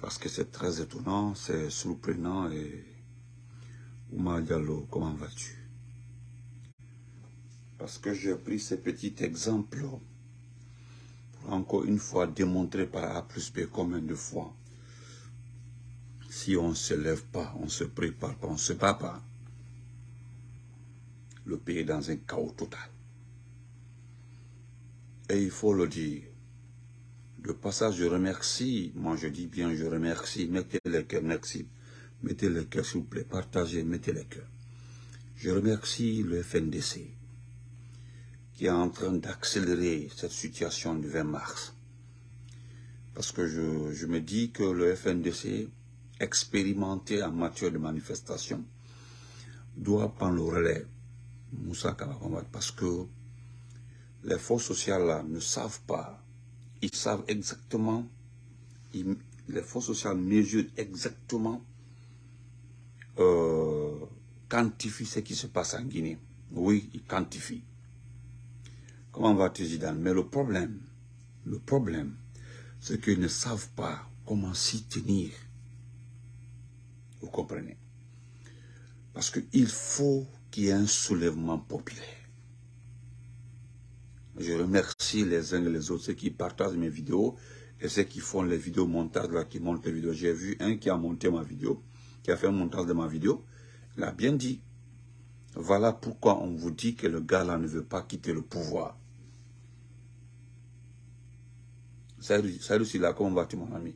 Parce que c'est très étonnant, c'est surprenant et... Ouma Diallo, comment vas-tu? Parce que j'ai pris ce petit exemple pour encore une fois démontrer par A plus B combien de fois si on ne se lève pas, on ne se prépare pas, on ne se bat pas, le pays est dans un chaos total. Et il faut le dire. De passage, je remercie, moi je dis bien je remercie, mettez les cœurs, merci. Mettez les cœurs s'il vous plaît, partagez, mettez les cœurs. Je remercie le FNDC qui est en train d'accélérer cette situation du 20 mars. Parce que je, je me dis que le FNDC, expérimenté en matière de manifestation, doit prendre le relais Moussa parce que les forces sociales là ne savent pas, ils savent exactement, les forces sociales mesurent exactement, euh, quantifient ce qui se passe en Guinée. Oui, ils quantifient. Comment va-t-il, Zidane? Mais le problème, le problème, c'est qu'ils ne savent pas comment s'y tenir. Vous comprenez? Parce qu'il faut qu'il y ait un soulèvement populaire. Je remercie les uns et les autres, ceux qui partagent mes vidéos et ceux qui font les vidéos montage, là, qui montent les vidéos. J'ai vu un qui a monté ma vidéo, qui a fait un montage de ma vidéo. Il a bien dit. Voilà pourquoi on vous dit que le gars là ne veut pas quitter le pouvoir. Salut, là, comment vas-tu mon ami?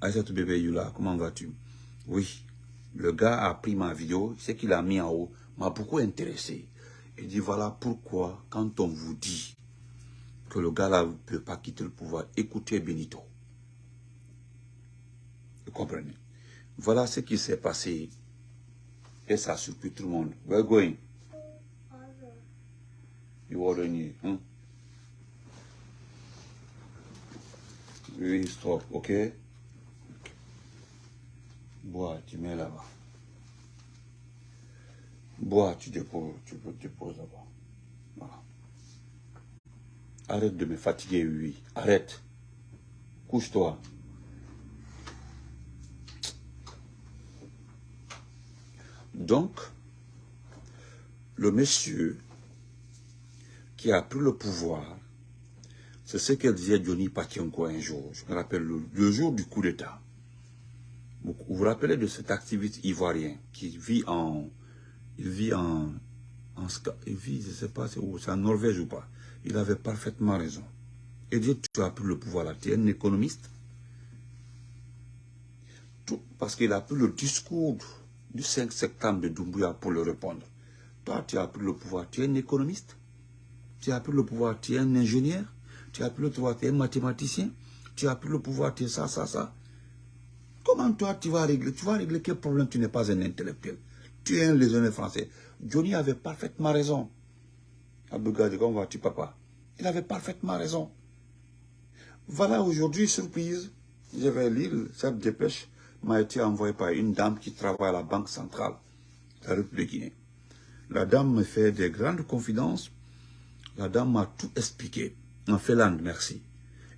Aïssatou bébé Yula, comment vas-tu? Oui, le gars a pris ma vidéo, c'est qu'il a mis en haut, m'a beaucoup intéressé. Il dit voilà pourquoi quand on vous dit que le gars là ne peut pas quitter le pouvoir, écoutez Benito. Vous comprenez? Voilà ce qui s'est passé. Et ça a surpris tout le monde. Where going? You already, hein? Oui, stop, ok? Bois, tu mets là-bas. Bois, tu déposes, tu déposes là-bas. Voilà. Arrête de me fatiguer, oui. Arrête. Couche-toi. Donc, le monsieur qui a pris le pouvoir, c'est ce que disait Johnny Patienko un jour. Je me rappelle le jour du coup d'État. Vous vous rappelez de cet activiste ivoirien qui vit en, il vit en, en il vit, je sais pas c'est en Norvège ou pas. Il avait parfaitement raison. Et dit, tu as pris le pouvoir là, tu es un économiste. Parce qu'il a pris le discours du 5 septembre de Doumbouya pour le répondre. Toi, tu as pris le pouvoir, tu es un économiste. Tu as pris le pouvoir, tu es un ingénieur. Tu as pris le pouvoir, tu es un mathématicien. Tu as pris le pouvoir, tu es ça, ça, ça. Comment toi, tu vas régler Tu vas régler quel problème? Tu n'es pas un intellectuel. Tu es un légionnaire français. Johnny avait parfaitement raison. Abdougadi, comment vas-tu, papa Il avait parfaitement raison. Voilà, aujourd'hui, surprise, je vais lire cette dépêche m'a été envoyée par une dame qui travaille à la Banque centrale de la République Guinée. La dame me fait des grandes confidences. La dame m'a tout expliqué. En Finlande, merci.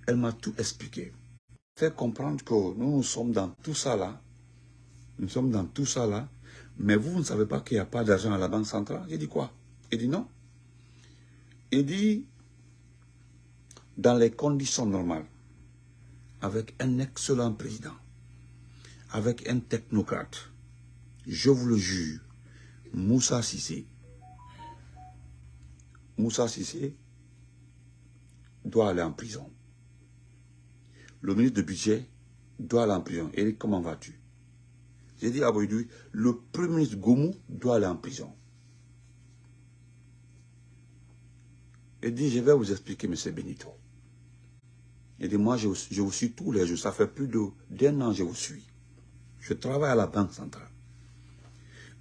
Elle m'a tout expliqué fait comprendre que nous, nous sommes dans tout ça là. Nous sommes dans tout ça là. Mais vous, vous ne savez pas qu'il n'y a pas d'argent à la Banque centrale? Il dit quoi? Il dit non. Il dit, dans les conditions normales, avec un excellent président, avec un technocrate, je vous le jure, Moussa Sissé, Moussa Sissé doit aller en prison le ministre de budget doit aller en prison. Eric, comment vas-tu? J'ai dit à Boydou, le premier ministre Goumou doit aller en prison. Il dit, je vais vous expliquer, M. Benito. Il dit, moi, je, vous suis tous les jours. Ça fait plus d'un an que je vous suis. Je travaille à la Banque centrale.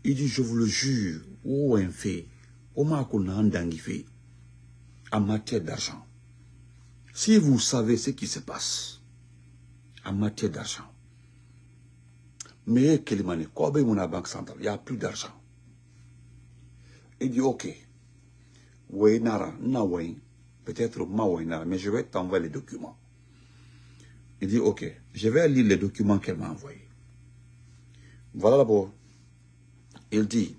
Il dit, je vous le jure, où un fait, en matière d'argent. Si vous savez ce qui se passe, en matière d'argent. Mais Kélimane, quoi mon banque centrale, il n'y a plus d'argent. Il dit, ok, Nara, peut-être ma mais je vais t'envoyer les documents. Il dit, ok, je vais lire les documents qu'elle m'a envoyés. Voilà d'abord. Il dit,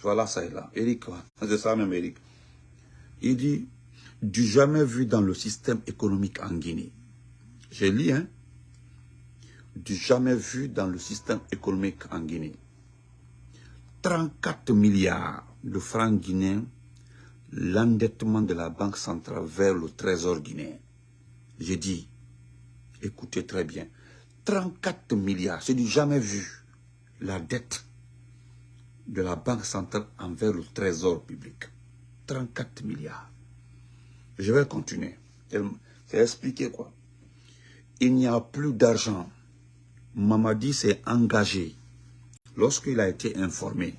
voilà ça est là. Eric, c'est ça même Eric. Il dit, du jamais vu dans le système économique en Guinée. J'ai lu, hein. Du jamais vu dans le système économique en Guinée. 34 milliards de francs guinéens, l'endettement de la Banque centrale vers le trésor guinéen. J'ai dit, écoutez très bien, 34 milliards, c'est du jamais vu, la dette de la Banque centrale envers le trésor public. 34 milliards. Je vais continuer. C'est expliqué quoi. Il n'y a plus d'argent. Mamadi s'est engagé lorsqu'il a été informé.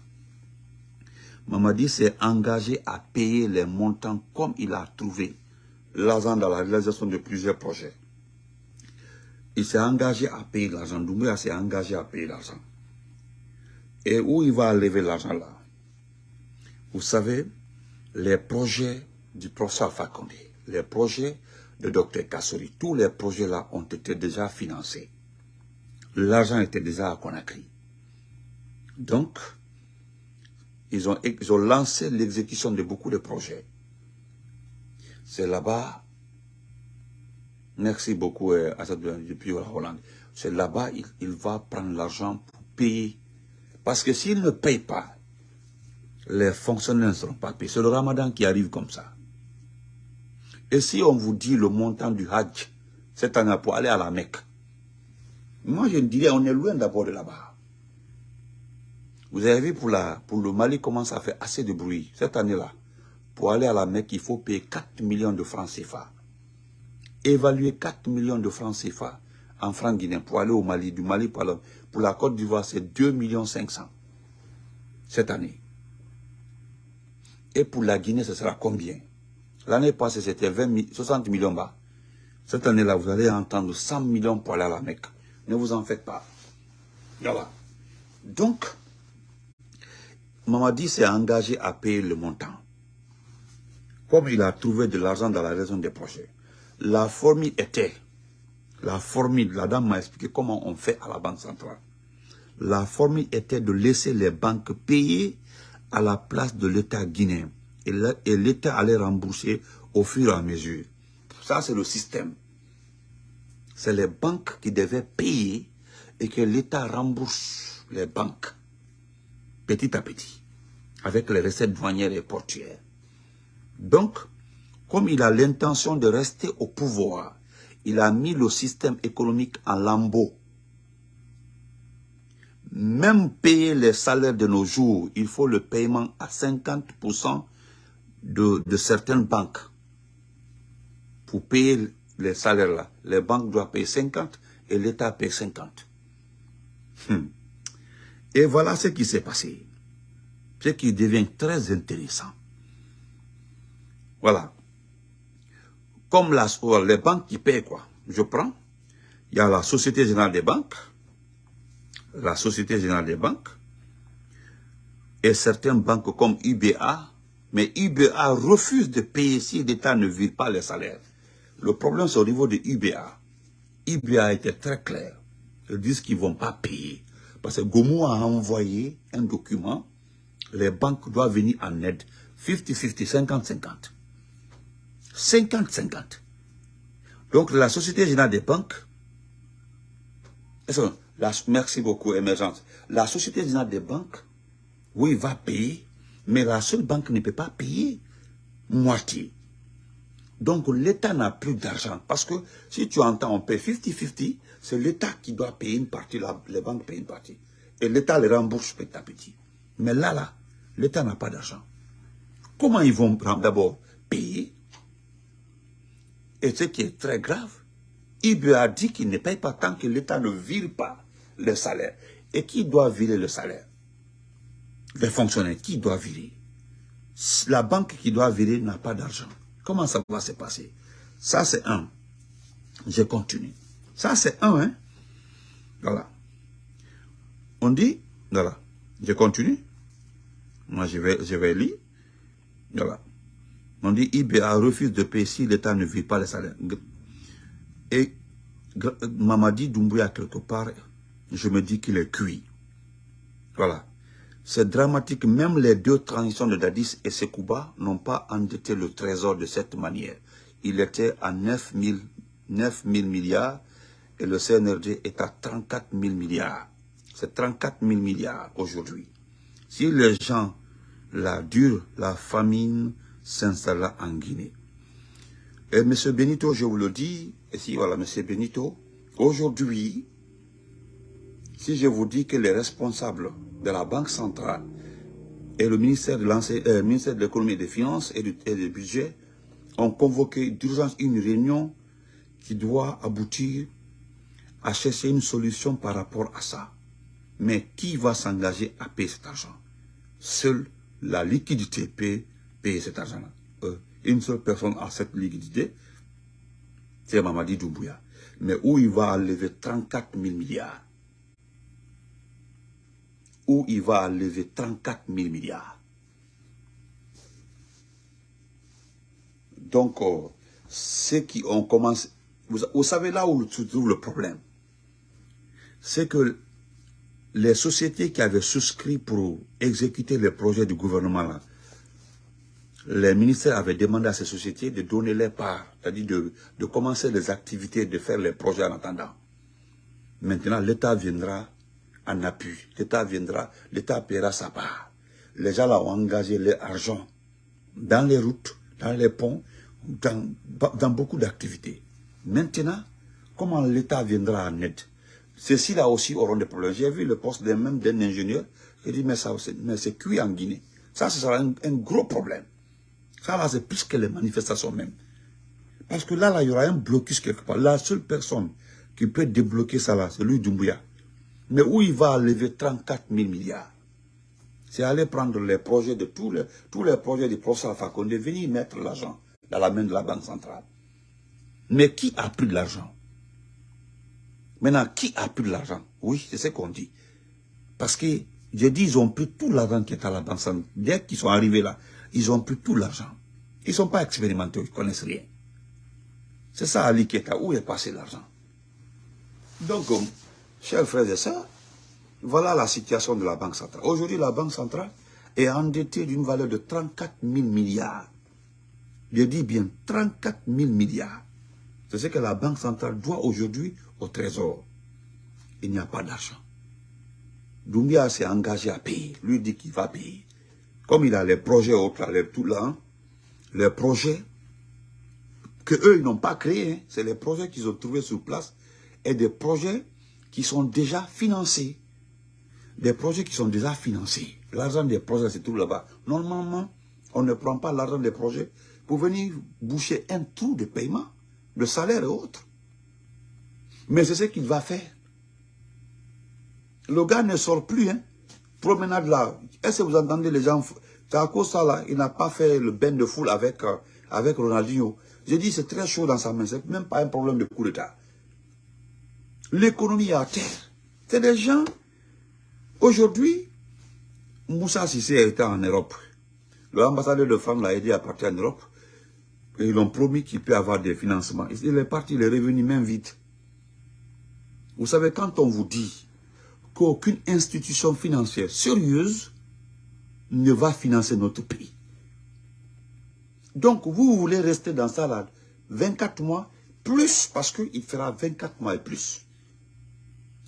Mamadi s'est engagé à payer les montants comme il a trouvé l'argent dans la réalisation de plusieurs projets. Il s'est engagé à payer l'argent. Doumbouya s'est engagé à payer l'argent. Et où il va lever l'argent là? Vous savez, les projets du professeur Fakonde, les projets de Dr Kassori, tous les projets là ont été déjà financés. L'argent était déjà à Conakry. Donc, ils ont, lancé l'exécution de beaucoup de projets. C'est là-bas, merci beaucoup à depuis la Hollande, c'est là-bas il va prendre l'argent pour payer. Parce que s'il ne paye pas, les fonctionnaires ne seront pas payés. C'est le ramadan qui arrive comme ça. Et si on vous dit le montant du Hajj, cette année pour aller à la Mecque, moi je dirais on est loin d'abord de là-bas. Vous avez vu pour, la, pour le Mali comment ça fait assez de bruit cette année-là. Pour aller à la Mecque, il faut payer 4 millions de francs CFA. Évaluer 4 millions de francs CFA en francs guinéens pour aller au Mali. Du Mali pour, pour la Côte d'Ivoire, c'est 2 millions 500 cette année. Et pour la Guinée, ce sera combien? L'année passée, c'était 60 millions bas. Cette année-là, vous allez entendre 100 millions pour aller à la Mecque. Ne vous en faites pas. Voilà. Donc, Mamadi s'est engagé à payer le montant. Comme il a trouvé de l'argent dans la raison des projets. La formule était, la formule, la dame m'a expliqué comment on fait à la Banque centrale. La formule était de laisser les banques payer à la place de l'État guinéen. Et l'État allait rembourser au fur et à mesure. Ça, c'est le système. C'est les banques qui devaient payer et que l'État rembourse les banques petit à petit, avec les recettes douanières et portuaires. Donc, comme il a l'intention de rester au pouvoir, il a mis le système économique en lambeau. Même payer les salaires de nos jours, il faut le paiement à 50% de, certaines banques. Pour payer les salaires là, les banques doivent payer 50% et l'État paye 50. Hmm. Et voilà ce qui s'est passé. Ce qui devient très intéressant. Voilà. Comme la, les banques qui payent quoi Je prends. Il y a la Société Générale des Banques, la Société Générale des Banques, et certaines banques comme UBA, mais UBA refuse de payer si l'État ne vire pas les salaires. Le problème, c'est au niveau de UBA. UBA était très clair. Ils disent qu'ils ne vont pas payer. Parce que Gomu a envoyé un document. Les banques doivent venir en aide. 50-50, 50-50. 50-50. Donc, la Société Générale des Banques, merci beaucoup, Émergence. La Société Générale des Banques, oui, va payer, mais la seule banque ne peut pas payer moitié. Donc l'État n'a plus d'argent. Parce que si tu entends, on paie 50-50, c'est l'État qui doit payer une partie, les banques payent une partie. Et l'État les rembourse petit à petit. Mais là, là, l'État n'a pas d'argent. Comment ils vont d'abord payer? Et ce qui est très grave, IBE a dit qu'il ne paye pas tant que l'État ne vire pas le salaire. Et qui doit virer le salaire? Les fonctionnaires, qui doit virer? La banque qui doit virer n'a pas d'argent. Comment ça va se passer? Ça, c'est un. Je continue. Ça, c'est un. Hein? Voilà. On dit, voilà. Je continue. Moi, je vais, je vais lire. Voilà. On dit, IBA refuse de payer si l'État ne vit pas les salaires. Et Mamadi Doumbouya quelque part, je me dis qu'il est cuit. Voilà. C'est dramatique. Même les deux transitions de Dadis et Sekouba n'ont pas endetté le trésor de cette manière. Il était à 9 000, 9 milliards et le CNRD est à 34 000 milliards. C'est 34 000 milliards aujourd'hui. Si les gens la dure, la famine s'installa en Guinée. Et M. Benito, je vous le dis, et si voilà, M. Benito, aujourd'hui, si je vous dis que les responsables de la Banque centrale et le ministère de euh, l'économie et des finances et du, budget ont convoqué d'urgence une réunion qui doit aboutir à chercher une solution par rapport à ça. Mais qui va s'engager à payer cet argent? Seule la liquidité peut payer cet argent-là. Euh, une seule personne a cette liquidité, c'est Mamadi Doumbouya. Mais où il va lever 34 000 milliards? Où il va lever 34 000 milliards? Donc, euh, ceux qui ont commencé... Vous, savez là où se trouve le problème? C'est que les sociétés qui avaient souscrit pour exécuter les projets du gouvernement là, les ministères avaient demandé à ces sociétés de donner les parts, c'est-à-dire de, commencer les activités, de faire les projets en attendant. Maintenant, l'État viendra en appui. L'État viendra, l'État paiera sa part. Les gens là ont engagé leur argent dans les routes, dans les ponts, dans, dans beaucoup d'activités. Maintenant, comment l'État viendra en aide? Ceux-ci-là aussi auront des problèmes. J'ai vu le poste même d'un ingénieur qui dit, mais, ça, c'est cuit en Guinée. Ça, ce sera un gros problème. Ça, là, c'est plus que les manifestations même. Parce que là, là, il y aura un blocus quelque part. La seule personne qui peut débloquer ça, là, c'est lui, Doumbouya. Mais où il va lever 34 000 milliards? C'est aller prendre les projets de tous les, tous les projets du professeur Condé, venir mettre l'argent dans la main de la Banque centrale. Mais qui a pris de l'argent? Maintenant, qui a pris de l'argent? Oui, c'est ce qu'on dit. Parce que, j'ai dit, ils ont pris tout l'argent qui est à la Banque centrale. Dès qu'ils sont arrivés là, ils ont pris tout l'argent. Ils ne sont pas expérimentés, ils ne connaissent rien. C'est ça Ali Keta, où est passé l'argent? Donc, chers frères et sœurs, voilà la situation de la Banque centrale. Aujourd'hui, la Banque centrale est endettée d'une valeur de 34 000 milliards. Je dis bien 34 000 milliards. C'est ce que la Banque centrale doit aujourd'hui au Trésor. Il n'y a pas d'argent. Doumbia s'est engagé à payer. Lui dit qu'il va payer. Comme il a les projets autres, les, tout là, les projets que eux ils n'ont pas créés, hein, c'est les projets qu'ils ont trouvés sur place et des projets qui sont déjà financés. Des projets qui sont déjà financés. L'argent des projets c'est tout là-bas. Normalement, on ne prend pas l'argent des projets pour venir boucher un trou de paiement, de salaire et autres. Mais c'est ce qu'il va faire. Le gars ne sort plus, hein. Promenade là. Est-ce que vous entendez les gens cause ça là, il n'a pas fait le bain de foule avec, euh, avec Ronaldinho. J'ai dit c'est très chaud dans sa main, c'est même pas un problème de coup d'état. L'économie est à terre. C'est des gens, aujourd'hui, Moussa Sissé était en Europe. L'ambassadeur de France l'a aidé à partir en Europe. Et ils ont promis qu'il peut avoir des financements. Il est parti, il est revenu même vite. Vous savez, quand on vous dit qu'aucune institution financière sérieuse ne va financer notre pays. Donc, vous voulez rester dans ça là 24 mois, plus, parce qu'il fera 24 mois et plus.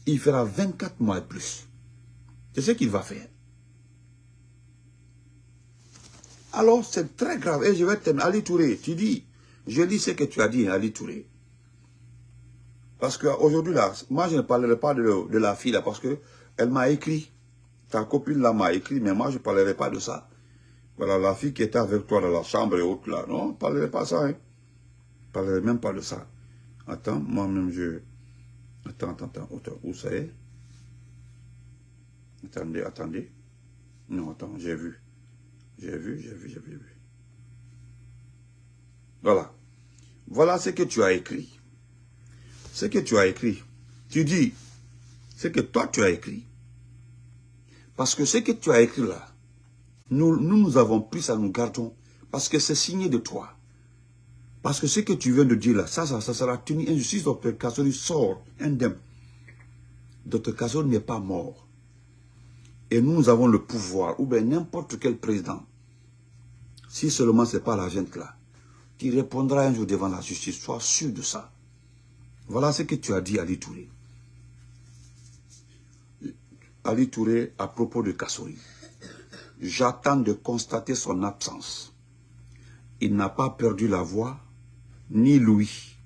Il fera 24 mois et plus. C'est ce qu'il va faire. Alors, c'est très grave. Et je vais terminer. Ali Touré, tu dis, je lis ce que tu as dit, Ali Touré. Parce qu'aujourd'hui, là, moi, je ne parlerai pas de, la fille, là, parce qu'elle m'a écrit. Ta copine là m'a écrit, mais moi je ne parlerai pas de ça. Voilà, la fille qui était avec toi dans la chambre et autres là. Non, je ne parlerai pas de ça. Hein. Je ne parlerai même pas de ça. Attends, moi-même je... Attends, attends, attends, où ça est? Attendez, attendez. Non, attends, j'ai vu. J'ai vu, j'ai vu, j'ai vu. Voilà. Voilà ce que tu as écrit. Ce que tu as écrit. Tu dis, ce que toi tu as écrit. Parce que ce que tu as écrit là, nous, nous, nous avons pris ça, nous gardons, parce que c'est signé de toi. Parce que ce que tu viens de dire là, ça, ça, ça sera tenu injustice. Dr Kassori sort indemne. Dr Kassori n'est pas mort. Et nous avons le pouvoir, ou bien n'importe quel président, si seulement ce n'est pas la gente là, qui répondra un jour devant la justice, sois sûr de ça. Voilà ce que tu as dit, Ali Touré. Ali Touré, à propos de Kassori. J'attends de constater son absence. Il n'a pas perdu la voix, ni lui.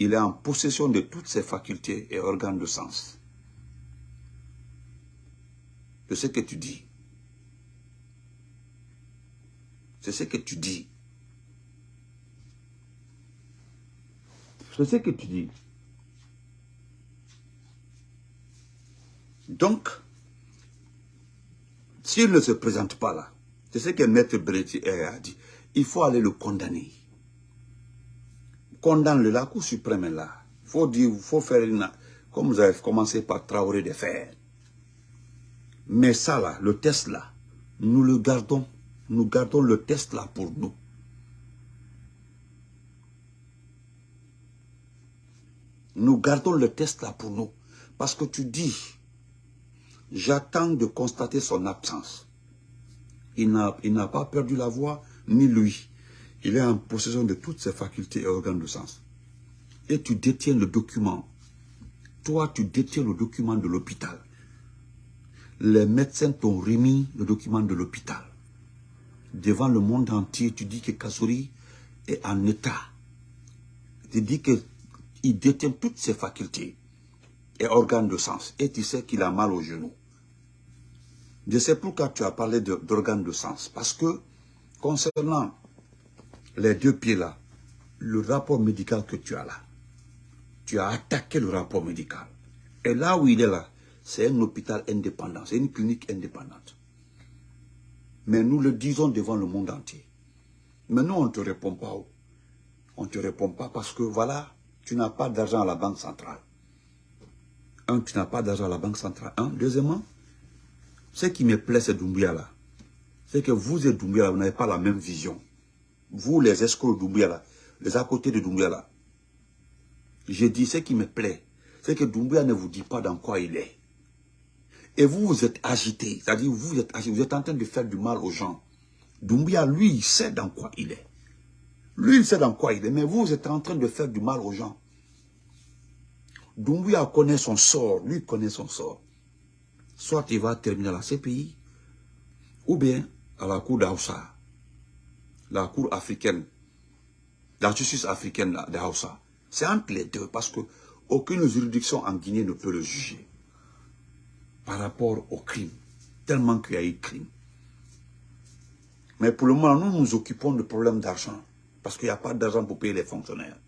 Il est en possession de toutes ses facultés et organes de sens. C'est ce que tu dis. C'est ce que tu dis. C'est ce que tu dis. Donc, s'il ne se présente pas là, c'est ce que Maître Bretti a dit, il faut aller le condamner. Condamne-le, la Cour suprême est là. Il faut dire, faut faire une, comme vous avez commencé par Traoré de faire. Mais ça là, le test là, nous le gardons. Nous gardons le test là pour nous. Nous gardons le test là pour nous. Parce que tu dis, j'attends de constater son absence. Il n'a pas perdu la voix, ni lui. Il est en possession de toutes ses facultés et organes de sens. Et tu détiens le document. Toi, tu détiens le document de l'hôpital. Les médecins t'ont remis le document de l'hôpital. Devant le monde entier, tu dis que Kassouri est en état. Tu dis qu'il détient toutes ses facultés et organes de sens. Et tu sais qu'il a mal au genou. Je sais pourquoi tu as parlé d'organes de, sens. Parce que, concernant les deux pieds-là, le rapport médical que tu as là, tu as attaqué le rapport médical. Et là où il est là, c'est un hôpital indépendant, c'est une clinique indépendante. Mais nous le disons devant le monde entier. Mais nous, on ne te répond pas. On ne te répond pas parce que, voilà, tu n'as pas d'argent à la banque centrale. Un, tu n'as pas d'argent à la banque centrale. Un, deuxièmement, ce qui me plaît, c'est Doumbia là. C'est que vous et Doumbia vous n'avez pas la même vision. Vous, les escrocs de Doumbia là, les à côté de Doumbia là. Je dis ce qui me plaît, c'est que Doumbia ne vous dit pas dans quoi il est. Et vous, vous êtes agité. C'est-à-dire, vous êtes agité, vous êtes en train de faire du mal aux gens. Doumbia, lui, il sait dans quoi il est. Lui, il sait dans quoi il est, mais vous, vous êtes en train de faire du mal aux gens. Doumbia connaît son sort, lui connaît son sort soit il va terminer à la CPI, ou bien à la Cour d'Aoussa, la Cour africaine, la justice africaine d'Aoussa. C'est entre les deux, parce que aucune juridiction en Guinée ne peut le juger par rapport au crime, tellement qu'il y a eu crime. Mais pour le moment, nous nous occupons de problèmes d'argent, parce qu'il n'y a pas d'argent pour payer les fonctionnaires.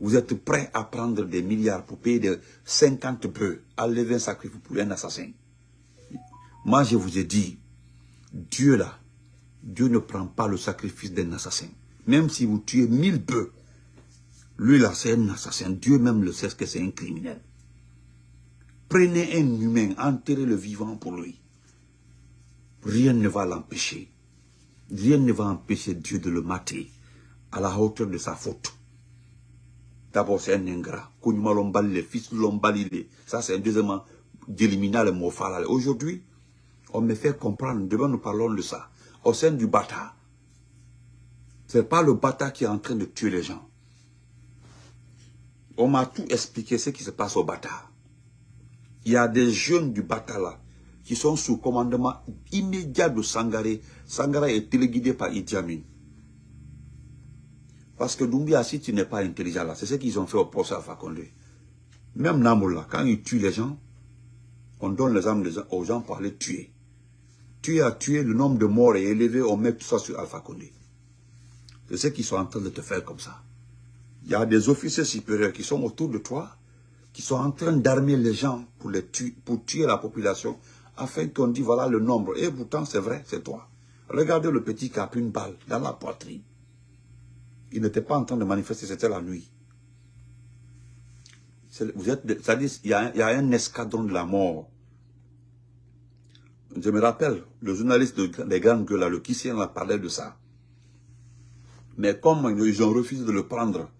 Vous êtes prêt à prendre des milliards pour payer de 50 bœufs, à lever un sacrifice pour un assassin. Moi, je vous ai dit, Dieu là, Dieu ne prend pas le sacrifice d'un assassin. Même si vous tuez mille bœufs, lui là, c'est un assassin. Dieu même le sait que c'est un criminel. Prenez un humain, enterrez le vivant pour lui. Rien ne va l'empêcher. Rien ne va empêcher Dieu de le mater à la hauteur de sa faute. D'abord, c'est un ingrat. les fils Ça, c'est deuxièmement d'éliminer le mot Aujourd'hui, on me fait comprendre, demain nous parlons de ça, au sein du Bata. Ce n'est pas le Bata qui est en train de tuer les gens. On m'a tout expliqué ce qui se passe au Bata. Il y a des jeunes du Bata là, qui sont sous commandement immédiat de Sangaré. Sangaré est téléguidé par Idi Amin. Parce que Doumbia, si tu n'es pas intelligent là, c'est ce qu'ils ont fait au procès à Fakonde. Même Namoula, quand ils tuent les gens, on donne les armes aux gens pour les tuer. Tu as tué, le nombre de morts est élevé, on met tout ça sur Alpha Condé. C'est ce qu'ils sont en train de te faire comme ça. Il y a des officiers supérieurs qui sont autour de toi, qui sont en train d'armer les gens pour, tuer, pour tuer la population, afin qu'on dise voilà le nombre. Et pourtant, c'est vrai, c'est toi. Regardez le petit qui a pris une balle dans la poitrine. Il n'était pas en train de manifester, c'était la nuit. Vous êtes, il y, a, il y, a, un escadron de la mort. Je me rappelle, le journaliste des grandes le Kissien, a parlé de ça. Mais comme ils ont refusé de le prendre,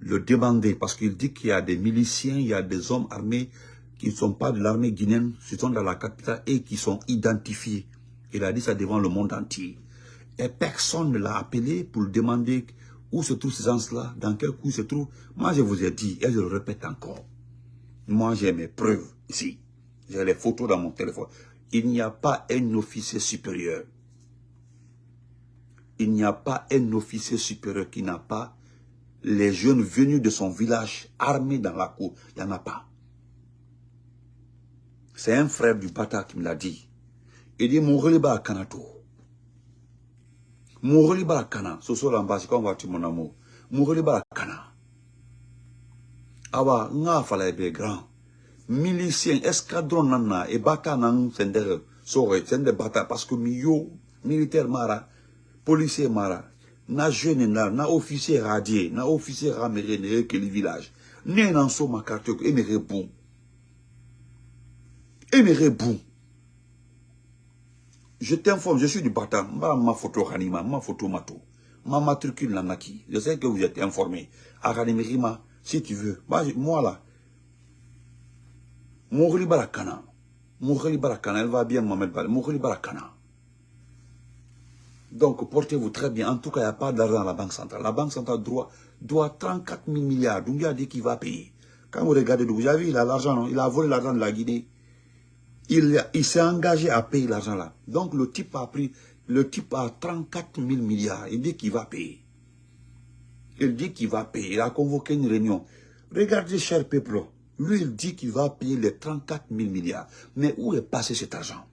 le demander, parce qu'il dit qu'il y a des miliciens, il y a des hommes armés qui ne sont pas de l'armée guinéenne, qui sont dans la capitale et qui sont identifiés. Il a dit ça devant le monde entier. Et personne ne l'a appelé pour demander où se trouvent ces gens-là, dans quel coup se trouvent. Moi, je vous ai dit, et je le répète encore. Moi, j'ai mes preuves ici. J'ai les photos dans mon téléphone. Il n'y a pas un officier supérieur. Il n'y a pas un officier supérieur qui n'a pas les jeunes venus de son village armés dans la cour. Il n'y en a pas. C'est un frère du Bata qui me l'a dit. Il dit, mon reliba à Kanato. Mon reliba à Kana. Ce soit l'ambassade, quand on va mon amour. Mon reliba à Kana. Awa, nga fala grand. Milicien, escadron nana, e bata nan sende, sore, sende bata, parce que miyo, militaire mara, policier mara, na jeune na, na officier radié, na officier raméré, ne que le village. Ne nan so ma carte, e me bon. Et mes rebou. Je t'informe, je suis du Bata. Ma photo Ranima, ma photo Mato. Ma matricule Nanaki. Je sais que vous êtes informé. À si tu veux. Moi là. Mourli Barakana. Mourli Barakana, elle va bien Mohamed Bal. Mourli Barakana. Donc, portez-vous très bien. En tout cas, il n'y a pas d'argent à la Banque centrale. La Banque centrale doit, doit 34 000 milliards. Donc, il a dit qu'il va payer. Quand vous regardez, vous avez vu, il a l'argent, il a volé l'argent de la Guinée il, s'est engagé à payer l'argent là. Donc le type a pris, le type a 34 000 milliards. Il dit qu'il va payer. Il dit qu'il va payer. Il a convoqué une réunion. Regardez, cher peuple, lui il dit qu'il va payer les 34 000 milliards. Mais où est passé cet argent?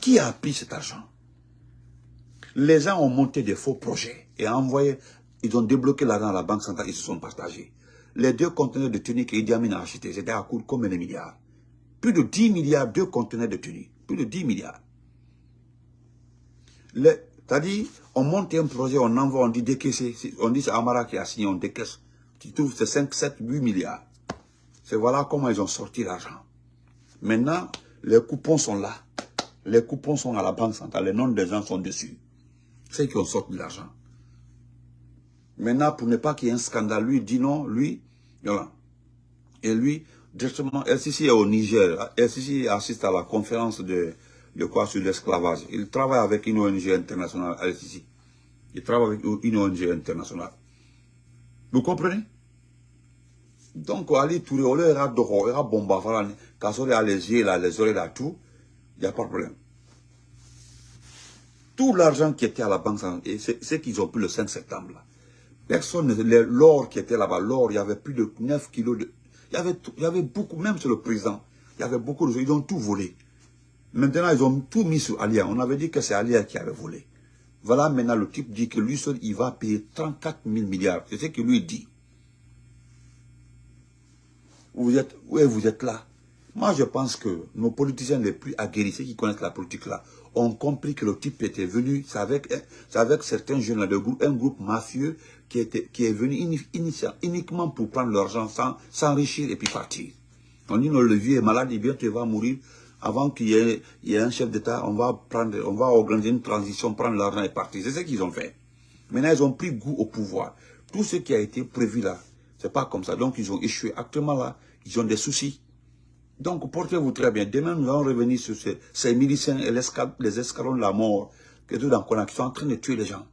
Qui a pris cet argent? Les gens ont monté des faux projets et envoyé, ils ont débloqué l'argent à la Banque centrale, ils se sont partagés. Les deux conteneurs de tenue qu'Idi Amin a achetés, c'était à de combien de milliards plus de 10 milliards de conteneurs de tenue. Plus de 10 milliards. C'est-à-dire, on monte un projet, on envoie, on dit décaisser. On dit c'est Amara qui a signé, on décaisse. Tu trouves c'est 5, 7, 8 milliards. C'est voilà comment ils ont sorti l'argent. Maintenant, les coupons sont là. Les coupons sont à la banque centrale. Les noms des gens sont dessus. C'est qui ont sorti l'argent. Maintenant, pour ne pas qu'il y ait un scandale, lui dit non, lui, voilà. Et lui, directement, LCC est au Niger. LCC assiste à la conférence de, quoi sur l'esclavage. Il travaille avec une ONG internationale, LCC. Il travaille avec une ONG internationale. Vous comprenez? Donc, Ali Touré, on a dehors, on a quand on a les yeux là, les oreilles là, tout, il n'y a pas de problème. Tout l'argent qui était à la banque, c'est qu'ils ont pris le 5 septembre. Personne, l'or qui était là-bas, l'or, il y avait plus de 9 kilos de, il y avait beaucoup, même sur le président, il y avait beaucoup de choses, ils ont tout volé. Maintenant, ils ont tout mis sur Alia. On avait dit que c'est Alia qui avait volé. Voilà, maintenant, le type dit que lui seul, il va payer 34 000 milliards. C'est ce que lui dit. Vous êtes, vous êtes là? Moi, je pense que nos politiciens les plus aguerris, ceux qui connaissent la politique là, ont compris que le type était venu, c'est avec, avec certains jeunes là, de groupe, un groupe mafieux qui, était, qui est venu uniquement pour prendre l'argent, s'enrichir et puis partir. On dit, non, le vieux est malade, il tu vas mourir. Avant qu'il y, ait un chef d'État, on va prendre, on va organiser une transition, prendre l'argent et partir. C'est ce qu'ils ont fait. Maintenant, ils ont pris goût au pouvoir. Tout ce qui a été prévu là, c'est pas comme ça. Donc, ils ont échoué. Actuellement là, ils ont des soucis. Donc, portez-vous très bien. Demain, nous allons revenir sur ces, ces miliciens et les escalons de la mort que tout sont en train de tuer les gens.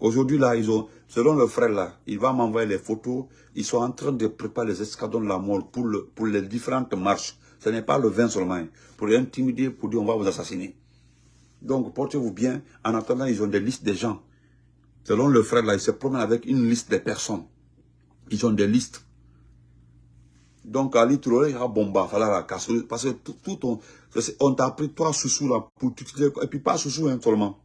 Aujourd'hui, là, ils ont, selon le frère, là, il va m'envoyer les photos. Ils sont en train de préparer les escadrons de la mort pour, le, pour les différentes marches. Ce n'est pas le 20 seulement. Hein. Pour les intimider, pour dire on va vous assassiner. Donc, portez-vous bien. En attendant, ils ont des listes de gens. Selon le frère, là, il se promène avec une liste de personnes. Ils ont des listes. Donc, Ali Touré, il a bomba, parce que tout, on, t'a pris trois sous là pour et puis pas sous hein, seulement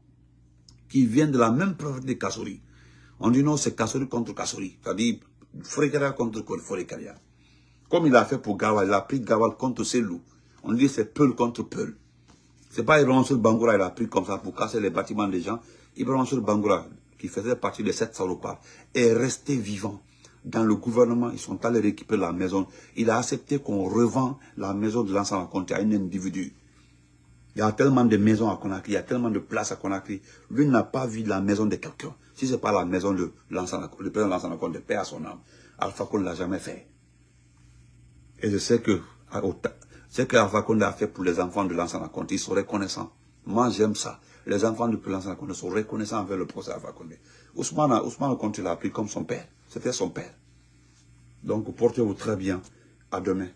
qui viennent de la même province de Kassori. On dit non, c'est Kassori contre Kassori. C'est-à-dire Frékaria contre Frékaria. Comme il a fait pour Gawal, il a pris Gawal contre Selou. On dit c'est Peul contre Peul. C'est pas Ibrahim sur Bangoura, il a pris comme ça pour casser les bâtiments des gens. Ibrahim sur Bangoura, qui faisait partie de cette salopards, est resté vivant. Dans le gouvernement, ils sont allés récupérer la maison. Il a accepté qu'on revend la maison de l'ensemble à un individu. Il y a tellement de maisons à Conakry, il y a tellement de places à Conakry. Lui n'a pas vu la maison de quelqu'un. Si ce n'est pas la maison de le président Lansana Conte, de paix à son âme, Alpha Conde ne l'a jamais fait. Et je sais que ce que Alpha Conde a fait pour les enfants de Lansana Conte, ils sont reconnaissants. Moi, j'aime ça. Les enfants de Lansana Conte sont reconnaissants envers le procès Alpha Conde. Ousmane, Ousmane Conte l'a pris comme son père. C'était son père. Donc, portez-vous très bien. À demain.